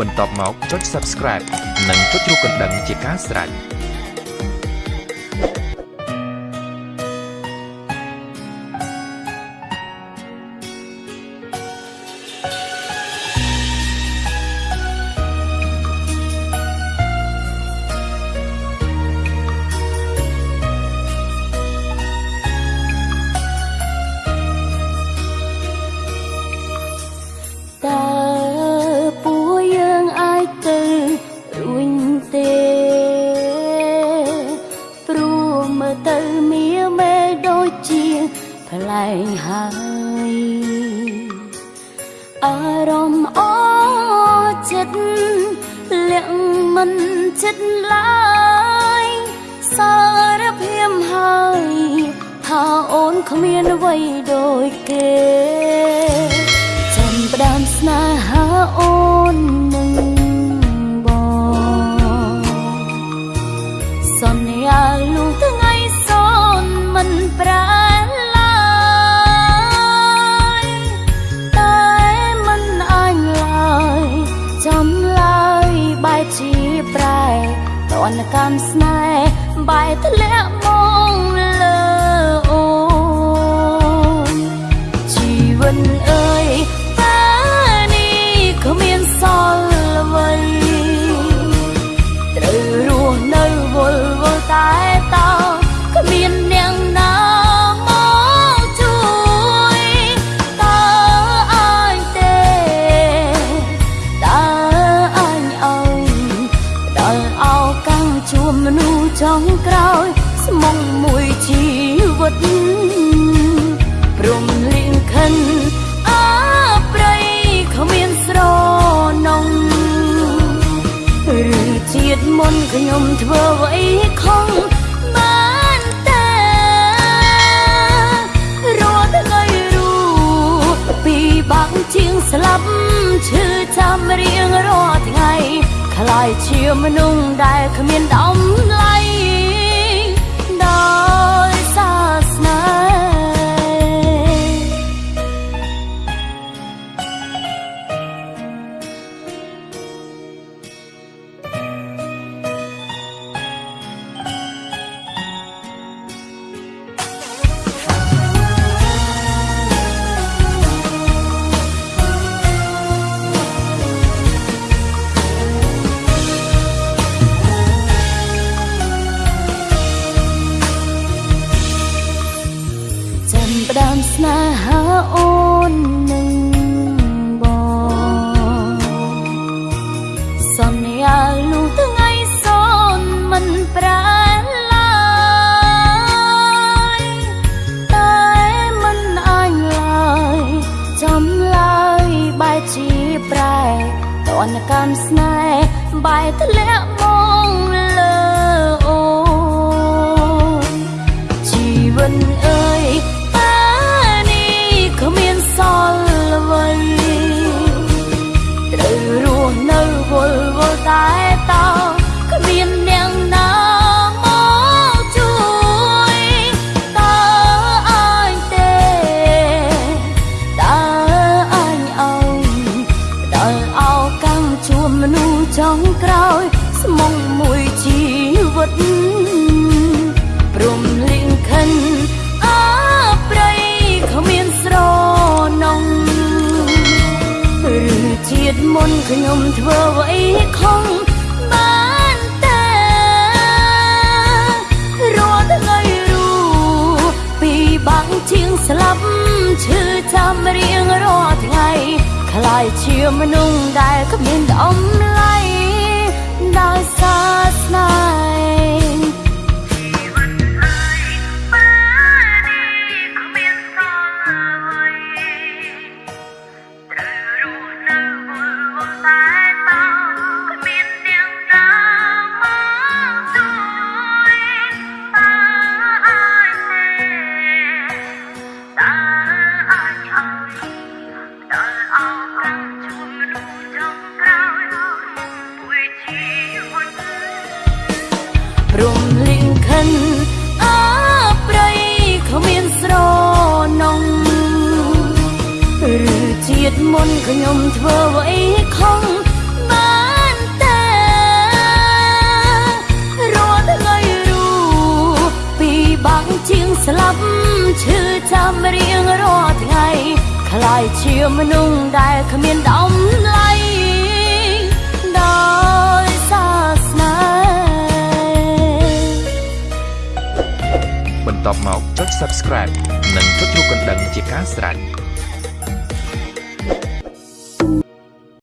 បន្ទាប់មកចុច Subscribe និងចុចរូបកណ្ដឹងជាការស្រេច លែងហើយអារម្មណ៍អចិត្តលាក់មិនចិត្តឡើយសារភាពហើយថាអូនគ្មានអ្វីដូចគេចាំផ្ដើមស្នេហាអូន នកម្មស្នេហ៍បែកធ្លាក់មក ព្រមលៀងខិនអើប្រៃគ្មានស្រនងឬជាតិមុនខ្ញុំធ្វើអ្វីខំបានតែរត់ថ្ងៃរូពីបាក់ជាងស្លាប់ឈឺចាំរៀងរាល់ថ្ងៃខ្លាយជាមនុស្សដែលគ្មានដំឡៃដោ ផ្ដើមស្នេហាអូននឹងបងសន្យាលុះថ្ងៃសនមិនប្រែឡើយតែមិនអញឡើយចំឡើយបែរជាប្រែតនកម្មស្នេហ៍បែរធ្លាក់មក ងក្រោយ ស្មុងមួយជីវិតព្រមលៀងខិនជាតិមុនខ្ញុំធ្វើអ្វីខំបានតែរាល់ថ្ងៃរូពីបាក់ជាងស្លាប់ ឈឺចាំរៀងរាល់ថ្ងៃខ្លាយជាមនុស្សដែលគ្មានដំឡៃដោ ព្រំលីងខិនអើប្រៃគ្មានស្រនងឬជាតិមុនខ្ញុំធ្វើអ្វីខុសបានតែរត់ថ្ងៃរូពីបាំងជាងស្លាប់ឈឺចាំរៀងរាល់ថ្ងៃខ្លាយជាមនុស្សដែលគ្មានដំណ័យ បន្ទាប់មកចុច Subscribe និងចុចរូបកណ្ដឹងជាការស្រេច